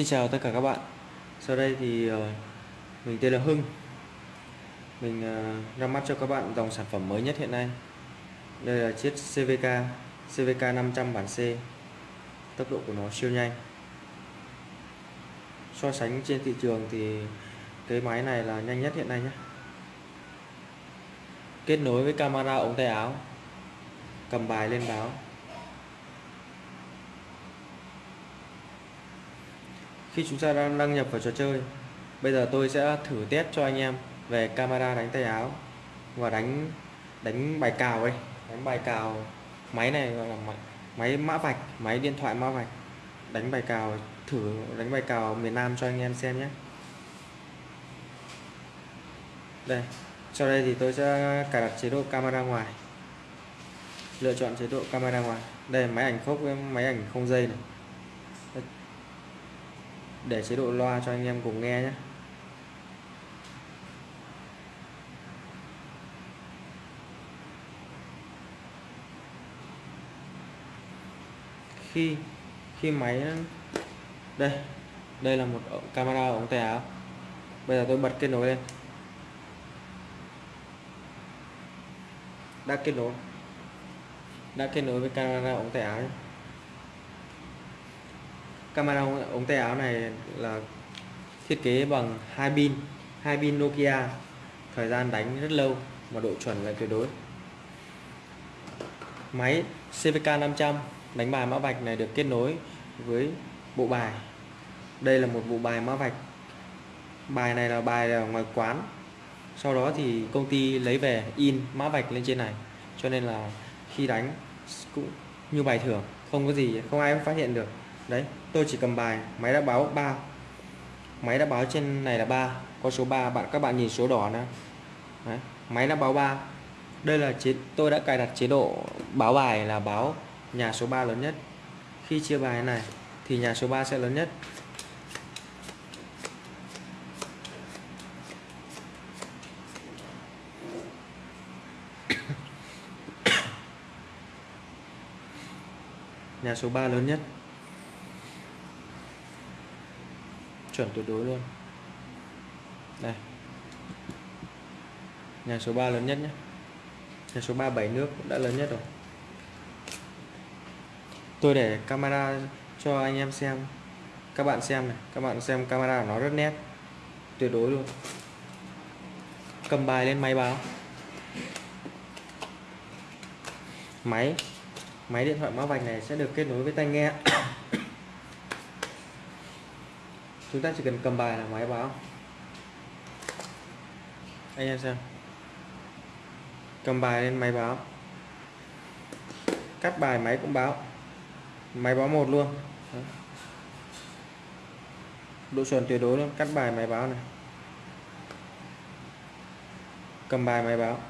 Xin chào tất cả các bạn. Sau đây thì ờ, mình tên là Hưng. Mình ờ, ra mắt cho các bạn dòng sản phẩm mới nhất hiện nay. Đây là chiếc CVK CVK 500 bản C. Tốc độ của nó siêu nhanh. So sánh trên thị trường thì cái máy này là nhanh nhất hiện nay nhé. Kết nối với camera ống tay áo, Cầm bài lên báo. Khi chúng ta đang đăng nhập vào trò chơi bây giờ tôi sẽ thử test cho anh em về camera đánh tay áo và đánh đánh bài cào ấy, đánh bài cào máy này gọi là máy, máy mã vạch máy điện thoại mã vạch. Đánh bài cào thử đánh bài cào miền Nam cho anh em xem nhé. Đây sau đây thì tôi sẽ cài đặt chế độ camera ngoài. Lựa chọn chế độ camera ngoài. Đây máy ảnh khốc với máy ảnh không dây này để chế độ loa cho anh em cùng nghe nhé. Khi khi máy, đây đây là một camera ống tè áo bây giờ tôi bật kết nối lên. Đã kết nối, đã kết nối với camera ống tay áo nhé camera ống tay áo này là thiết kế bằng hai pin hai pin Nokia. Thời gian đánh rất lâu và độ chuẩn là tuyệt đối. Máy CVK 500 đánh bài mã vạch này được kết nối với bộ bài. Đây là một bộ bài mã vạch. Bài này là bài ở ngoài quán. Sau đó thì công ty lấy về in mã vạch lên trên này. Cho nên là khi đánh cũng như bài thưởng không có gì, không ai phát hiện được đấy tôi chỉ cầm bài máy đã báo 3 máy đã báo trên này là 3 có số 3 bạn các bạn nhìn số đỏ nữa đấy, máy đã báo 3 đây là chế tôi đã cài đặt chế độ báo bài là báo nhà số 3 lớn nhất. Khi chia bài này thì nhà số 3 sẽ lớn nhất. Nhà số 3 lớn nhất. Chuẩn tuyệt đối luôn. Đây. Nhà số 3 lớn nhất nhé. Nhà số 3 7 nước cũng đã lớn nhất rồi. Tôi để camera cho anh em xem. Các bạn xem này, các bạn xem camera nó rất nét. Tuyệt đối luôn. Cầm bài lên máy báo. Máy. Máy điện thoại mã vạch này sẽ được kết nối với tai nghe chúng ta chỉ cần cầm bài là máy báo. Anh em xem. Cầm bài lên máy báo. Cắt bài máy cũng báo. Máy báo một luôn. Đó. độ chuẩn tuyệt đối luôn. Cắt bài máy báo này. Cầm bài máy báo.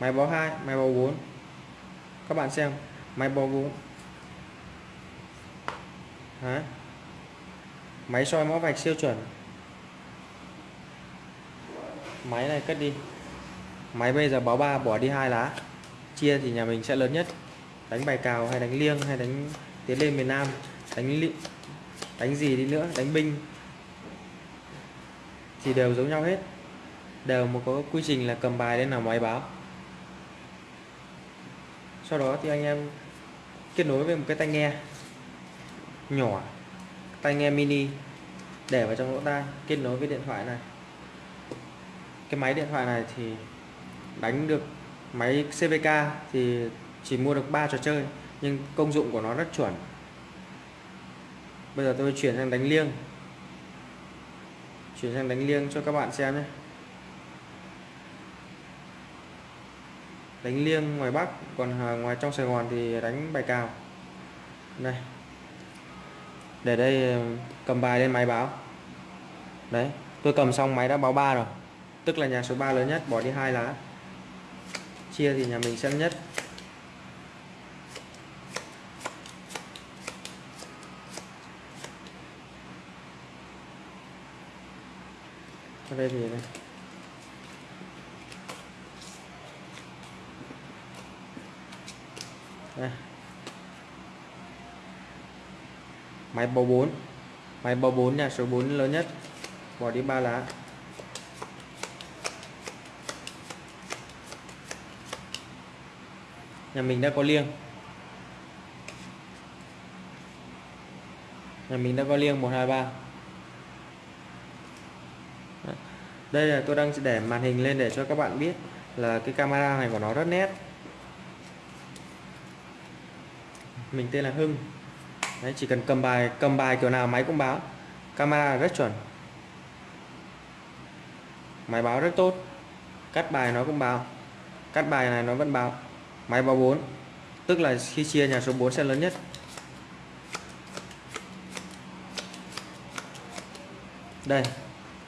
Máy báo 2 máy báo 4 các bạn xem. Máy báo 4 Đấy máy soi mã vạch siêu chuẩn. Máy này cất đi. Máy bây giờ báo 3 bỏ đi hai lá. Chia thì nhà mình sẽ lớn nhất. Đánh bài cào hay đánh liêng hay đánh tiến lên miền Nam. Đánh li, đánh gì đi nữa đánh binh. Thì đều giống nhau hết. Đều một có quy trình là cầm bài lên là máy báo. Sau đó thì anh em kết nối với một cái tai nghe nhỏ tai nghe mini để vào trong lỗ tai, kết nối với điện thoại này. Cái máy điện thoại này thì đánh được máy CVK thì chỉ mua được 3 trò chơi, nhưng công dụng của nó rất chuẩn. Bây giờ tôi chuyển sang đánh liêng. Chuyển sang đánh liêng cho các bạn xem nhé. Đánh liêng ngoài Bắc, còn ngoài trong Sài Gòn thì đánh bài cào. Đây để đây ờ, cầm bài lên máy báo. Đấy, tôi cầm xong máy đã báo 3 rồi. Tức là nhà số 3 lớn nhất, bỏ đi hai lá. Chia thì nhà mình sẽ nhất. Ở đây thì đây đây. Máy bầu 4 máy bầu 4 nhà số 4 lớn nhất. Bỏ đi ba lá. Nhà mình đã có liêng. Nhà mình đã có liêng 123 đây là tôi đang để màn hình lên để cho các bạn biết là cái camera này của nó rất nét. Mình tên là Hưng. Đấy, chỉ cần cầm bài cầm bài kiểu nào máy cũng báo. Camera rất chuẩn. Máy báo rất tốt. Cắt bài nó cũng báo. Cắt bài này nó vẫn báo. Máy báo 4 tức là khi chia nhà số 4 sẽ lớn nhất. Đây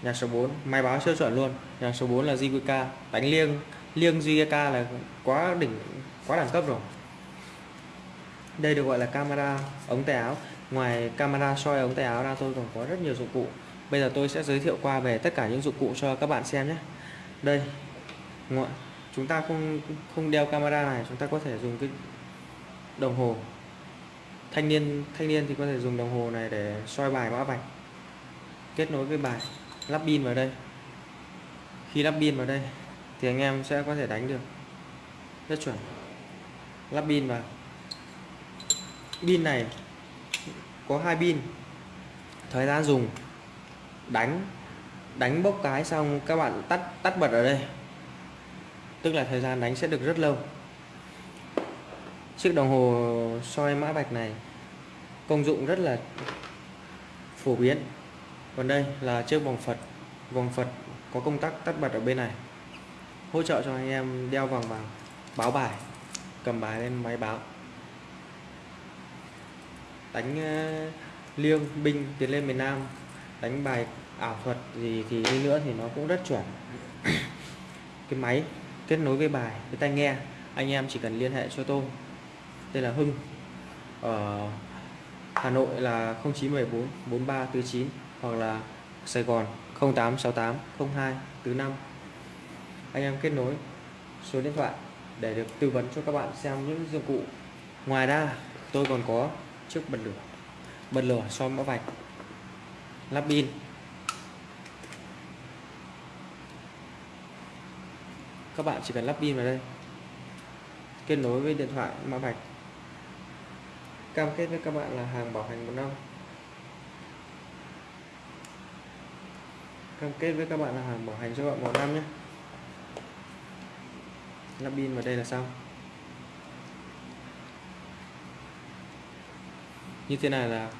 nhà số 4 máy báo siêu chuẩn luôn. Nhà số 4 là JQK đánh liêng. Liêng JQK là quá đỉnh quá đẳng cấp rồi đây được gọi là camera ống tay áo. Ngoài camera soi ống tay áo ra, tôi còn có rất nhiều dụng cụ. Bây giờ tôi sẽ giới thiệu qua về tất cả những dụng cụ cho các bạn xem nhé. Đây chúng ta không không đeo camera này, chúng ta có thể dùng cái đồng hồ. Thanh niên thanh niên thì có thể dùng đồng hồ này để soi bài mã vạch. Kết nối với bài lắp pin vào đây. Khi lắp pin vào đây, thì anh em sẽ có thể đánh được. Rất chuẩn. Lắp pin vào pin này, có hai pin. Thời gian dùng, đánh đánh bốc cái xong các bạn tắt tắt bật ở đây. Tức là thời gian đánh sẽ được rất lâu. Chiếc đồng hồ soi mã vạch này, công dụng rất là phổ biến. Còn đây là chiếc vòng Phật vòng Phật có công tắc tắt bật ở bên này. Hỗ trợ cho anh em đeo vòng vào báo bài, cầm bài lên máy báo đánh ờ, liêng, binh, tiến lên miền Nam, đánh bài ảo thuật gì thì đi nữa thì nó cũng rất chuẩn. Cái máy kết nối với bài, với tai nghe, anh em chỉ cần liên hệ cho tôi. Đây là Hưng, ở Hà Nội là 0914 4349 hoặc là Sài Gòn 0868 02 45 anh em kết nối số điện thoại để được tư vấn cho các bạn xem những dụng cụ. Ngoài ra, tôi còn có trước bật lửa. Bật lửa soi mã vạch. Lắp pin. Các bạn chỉ cần lắp pin vào đây. Kết nối với điện thoại mã vạch. Cam kết với các bạn là hàng bảo hành một năm. Cam kết với các bạn là hàng bảo hành cho bạn một năm nhé. Lắp pin vào đây là xong. Như thế này là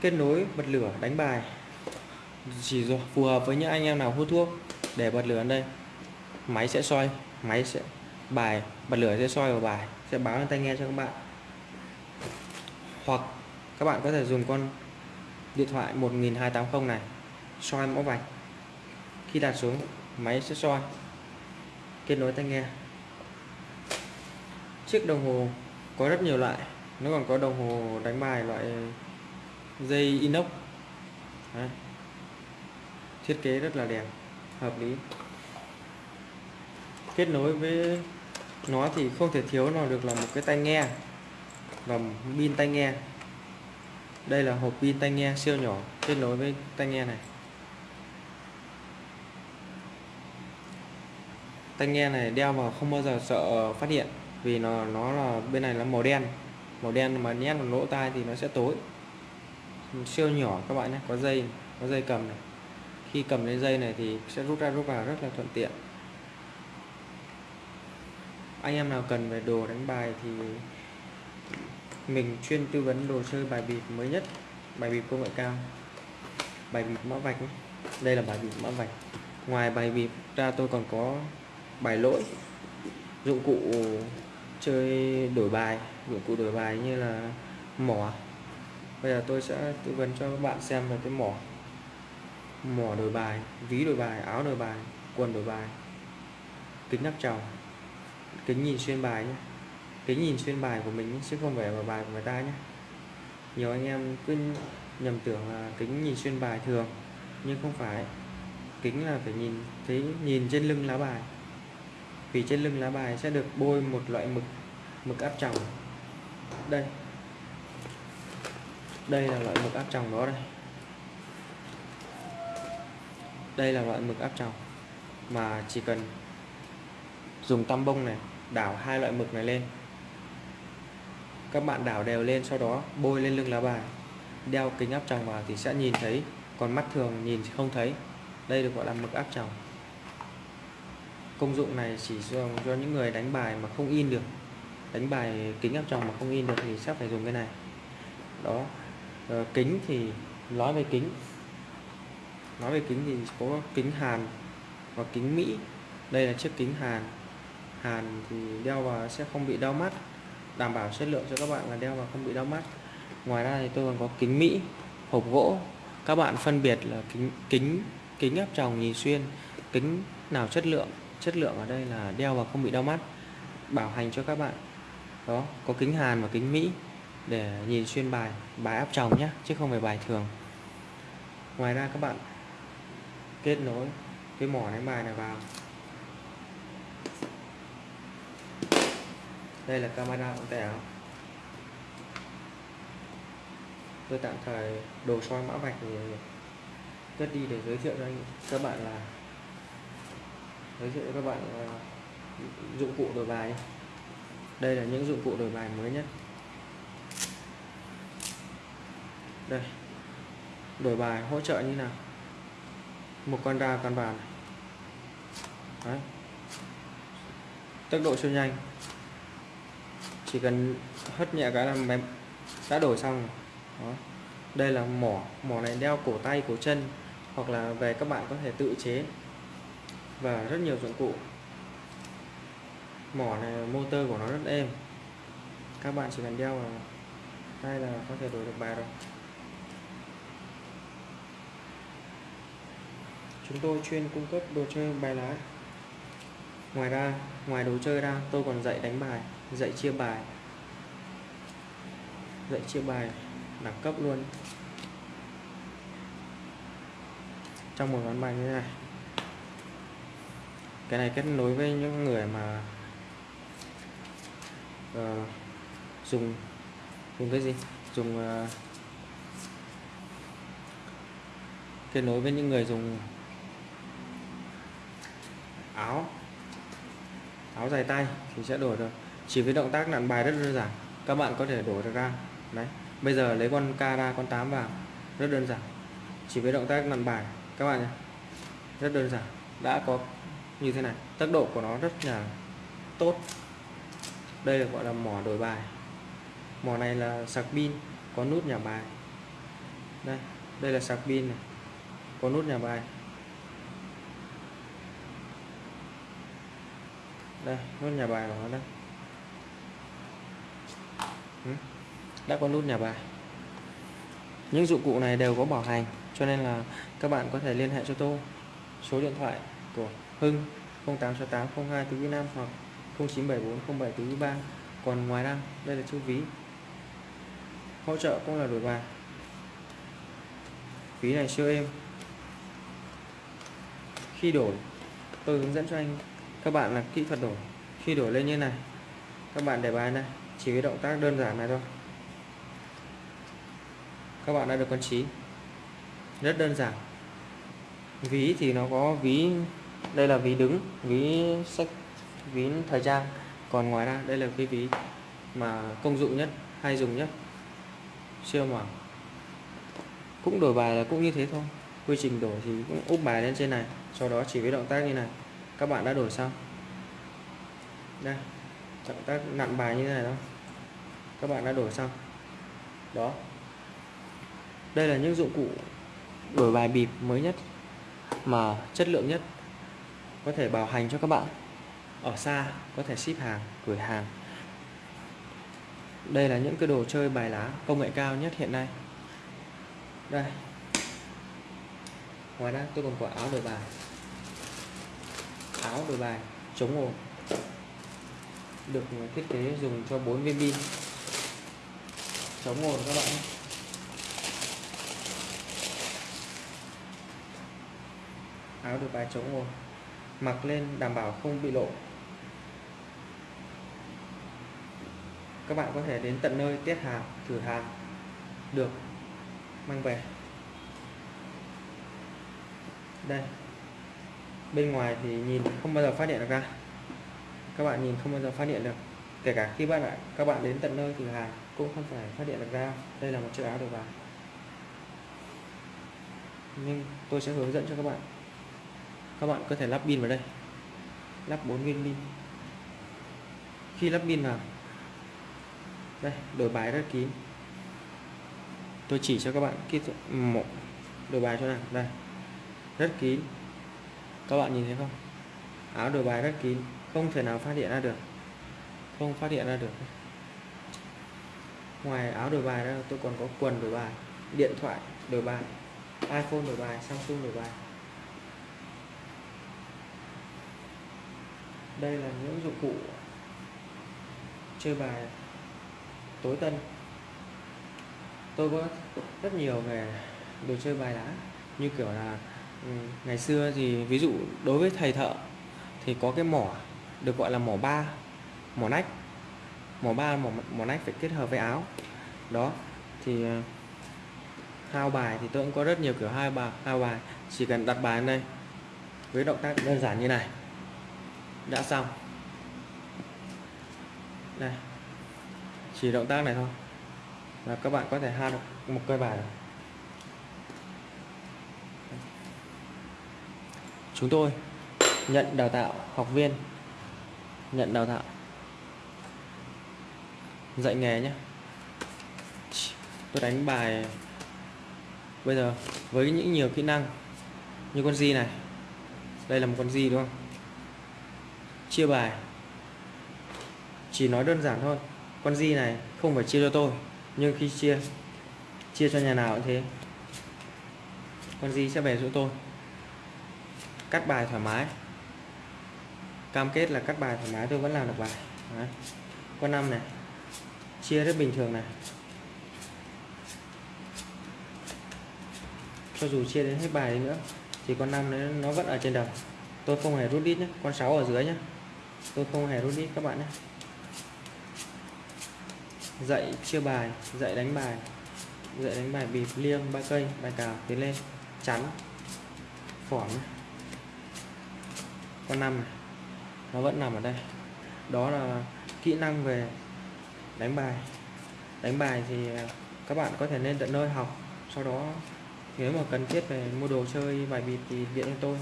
kết nối bật lửa đánh bài. Chỉ phù hợp với những anh em nào hút thuốc để bật lửa ở đây. Máy sẽ soi, máy sẽ, bài bật lửa sẽ soi vào bài, sẽ báo lên tai nghe cho các bạn. Hoặc các bạn có thể dùng con điện thoại 1280 này, soi mẫu vạch. Khi đặt xuống, máy sẽ soi, kết nối tai nghe chiếc đồng hồ có rất nhiều loại. Nó còn có đồng hồ đánh bài loại dây inox. Đấy. thiết kế rất là đẹp, hợp lý. Kết nối với nó thì không thể thiếu nào được là một cái tai nghe và pin tai nghe. Đây là hộp pin tai nghe siêu nhỏ, kết nối với tai nghe này. Tai nghe này đeo vào không bao giờ sợ phát hiện vì nó nó là, bên này là màu đen. Màu đen mà nhét vào lỗ tai thì nó sẽ tối. Siêu nhỏ các bạn nhé, có dây có dây cầm này. Khi cầm lên dây này thì sẽ rút ra, rút vào rất là thuận tiện. Anh em nào cần về đồ đánh bài thì mình chuyên tư vấn đồ chơi bài bịp mới nhất. Bài bịp công nghệ cao. Bài bịp mã vạch đây là bài bịp mã vạch. Ngoài bài bịp ra tôi còn có bài lỗi, dụng cụ chơi đổi bài, dụng cụ đổi bài như là mỏ. Bây giờ tôi sẽ tư vấn cho các bạn xem về cái mỏ. Mỏ đổi bài, ví đổi bài, áo đổi bài, quần đổi bài, kính nắp tròng, kính nhìn xuyên bài nhé. Kính nhìn xuyên bài của mình chứ không phải vào bài của người ta nhé. Nhiều anh em cứ nhầm tưởng là kính nhìn xuyên bài thường, nhưng không phải. Kính là phải nhìn, thấy nhìn trên lưng lá bài vì trên lưng lá bài sẽ được bôi một loại mực mực áp tròng. Đây. Đây là loại mực áp tròng đó đây. Đây là loại mực áp tròng mà chỉ cần dùng tăm bông này, đảo hai loại mực này lên. Các bạn đảo đều lên, sau đó bôi lên lưng lá bài. Đeo kính áp tròng vào thì sẽ nhìn thấy, còn mắt thường nhìn không thấy. Đây được gọi là mực áp tròng công dụng này chỉ dùng cho những người đánh bài mà không in được. Đánh bài kính áp tròng mà không in được thì sẽ phải dùng cái này. Đó. Ờ, kính thì nói về kính. Nói về kính thì có kính Hàn và kính Mỹ. Đây là chiếc kính Hàn. Hàn thì đeo vào sẽ không bị đau mắt. Đảm bảo chất lượng cho các bạn là đeo vào không bị đau mắt. Ngoài ra thì tôi còn có kính Mỹ hộp gỗ. Các bạn phân biệt là kính kính kính áp tròng nhìn xuyên kính nào chất lượng chất lượng ở đây là đeo và không bị đau mắt, bảo hành cho các bạn. Đó, có kính Hàn và kính Mỹ để nhìn xuyên bài bài áp tròng nhé chứ không phải bài thường. Ngoài ra các bạn kết nối cái mỏ đánh bài này vào. Đây là camera ống tẻ. Tôi tạm thời đồ soi mã vạch thì cất đi để giới thiệu cho anh các bạn là giới thiệu các bạn ờ, dụng cụ đổi bài đây là những dụng cụ đổi bài mới nhất. Đây. Đổi bài hỗ trợ như nào? Một con ra con bàn Đấy. tốc độ siêu nhanh. Chỉ cần hất nhẹ cái là mềm đã đổi xong Đó. đây là mỏ. Mỏ này đeo cổ tay, cổ chân hoặc là về các bạn có thể tự chế và rất nhiều dụng cụ. Mỏ này, motor của nó rất êm. Các bạn chỉ cần đeo vào tay là có thể đổi được bài rồi. Chúng tôi chuyên cung cấp đồ chơi bài lá. Ngoài ra, ngoài đồ chơi ra, tôi còn dạy đánh bài, dạy chia bài. Dạy chia bài đẳng cấp luôn. Trong một ván bài như thế này cái này kết nối với những người mà uh, dùng dùng cái gì? Dùng uh, kết nối với những người dùng áo áo dài tay thì sẽ đổi được. Chỉ với động tác nặn bài rất đơn giản các bạn có thể đổi được ra. Đấy bây giờ lấy con k ra con 8 vào rất đơn giản. Chỉ với động tác nặn bài các bạn nhé rất đơn giản. Đã có như thế này. Tốc độ của nó rất là tốt. Đây là gọi là mỏ đổi bài. Mỏ này là sạc pin, có nút nhà bài. Đây đây là sạc pin này. Có nút nhà bài. Đây, nút nhà bài của nó đây. Ừ, đã có nút nhà bài. Những dụng cụ này đều có bảo hành, cho nên là các bạn có thể liên hệ cho tôi. Số điện thoại của Hưng 0868 02 tứ Nam hoặc 0974 07 tứ 3 còn ngoài ra, đây là chữ ví. Hỗ trợ cũng là đổi bài. Ví này siêu êm. Khi đổi, tôi hướng dẫn cho anh, các bạn là kỹ thuật đổi. Khi đổi lên như này, các bạn để bài này, chỉ với động tác đơn giản này thôi. Các bạn đã được con trí. Rất đơn giản. Ví thì nó có ví đây là ví đứng, ví sách, ví thời trang. Còn ngoài ra, đây là cái ví mà công dụng nhất, hay dùng nhất. Siêu mỏng cũng đổi bài là cũng như thế thôi. Quy trình đổi thì cũng úp bài lên trên này, sau đó chỉ với động tác như này. Các bạn đã đổi xong. Đây, động tác nặn bài như thế này đó. Các bạn đã đổi xong. Đó. Đây là những dụng cụ đổi bài bịp mới nhất, mà chất lượng nhất có thể bảo hành cho các bạn. Ở xa, có thể ship hàng, gửi hàng. Đây là những cái đồ chơi bài lá công nghệ cao nhất hiện nay. Đây. Ngoài ra, tôi còn có áo đổi bài. Áo đổi bài chống ồn. Được thiết kế dùng cho 4 viên pin. Chống ồn các bạn áo đổi bài chống ồn mặc lên đảm bảo không bị lộ. Các bạn có thể đến tận nơi test hàng thử hàng được, mang về. Đây. Bên ngoài thì nhìn không bao giờ phát hiện được ra. Các bạn nhìn không bao giờ phát hiện được. Kể cả khi bạn lại, các bạn đến tận nơi thử hàng cũng không phải phát hiện được ra. Đây là một chiếc áo đồ vào nhưng tôi sẽ hướng dẫn cho các bạn các bạn có thể lắp pin vào đây. Lắp 4 viên pin. Khi lắp pin vào. Đây, đổi bài rất kín. Tôi chỉ cho các bạn kích một, đổi bài cho nào. Đây, rất kín. Các bạn nhìn thấy không? Áo đổi bài rất kín. Không thể nào phát hiện ra được. Không phát hiện ra được. Ngoài áo đổi bài ra, tôi còn có quần đổi bài, điện thoại đổi bài, iPhone đổi bài, Samsung đổi bài. Đây là những dụng cụ chơi bài tối tân. Tôi có rất nhiều về đồ chơi bài lá như kiểu là ừ, ngày xưa thì ví dụ đối với thầy thợ thì có cái mỏ được gọi là mỏ ba mỏ nách. Mỏ ba mỏ, mỏ nách phải kết hợp với áo. Đó thì ờ, hao bài thì tôi cũng có rất nhiều kiểu hai bài hao bài. Chỉ cần đặt bài lên đây với động tác đơn giản như này đã xong. Đây. Chỉ động tác này thôi. Là các bạn có thể hao được một cây bài rồi chúng tôi nhận đào tạo học viên. Nhận đào tạo. Dạy nghề nhé. Tôi đánh bài bây giờ với những nhiều kỹ năng như con di này. Đây là một con di đúng không? Chia bài. Chỉ nói đơn giản thôi con di này không phải chia cho tôi nhưng khi chia chia cho nhà nào cũng thế. Con di sẽ về chỗ tôi. Cắt bài thoải mái. Cam kết là cắt bài thoải mái tôi vẫn làm được bài. Đấy. con năm này chia rất bình thường này. Cho dù chia đến hết bài đi nữa thì con năm nó, vẫn ở trên đầu. Tôi không hề rút đít nhé con 6 ở dưới nhé tôi không hề rút đít các bạn nhé. Dạy chia bài, dạy đánh bài, dạy đánh bài bịp, liêng, ba cây, bài cào, tiến lên, chắn, phỏng. Con năm này, nó vẫn nằm ở đây. Đó là kỹ năng về đánh bài. Đánh bài thì à, các bạn có thể lên tận nơi học, sau đó nếu mà cần thiết về mua đồ chơi, bài bịp thì điện cho tôi.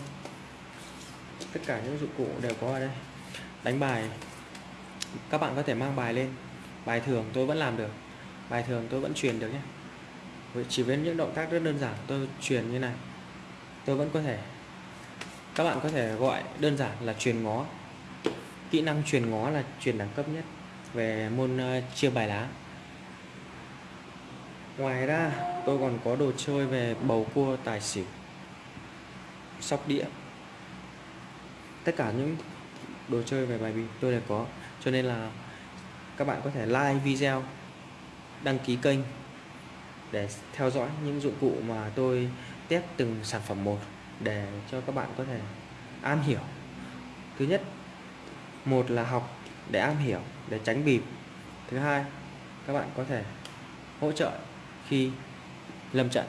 Tất cả những dụng cụ đều có ở đây đánh bài. Các bạn có thể mang bài lên. Bài thường tôi vẫn làm được. Bài thường tôi vẫn truyền được nhé. Chỉ với những động tác rất đơn giản tôi truyền như này. Tôi vẫn có thể các bạn có thể gọi đơn giản là truyền ngó. Kỹ năng truyền ngó là truyền đẳng cấp nhất về môn uh, chia bài lá. Ngoài ra tôi còn có đồ chơi về bầu cua tài xỉu sóc đĩa. Tất cả những đồ chơi về bài bịp tôi đều có. Cho nên là các bạn có thể like video, đăng ký kênh để theo dõi những dụng cụ mà tôi test từng sản phẩm một để cho các bạn có thể am hiểu. Thứ nhất, một là học để am hiểu, để tránh bịp. Thứ hai, các bạn có thể hỗ trợ khi lâm trận.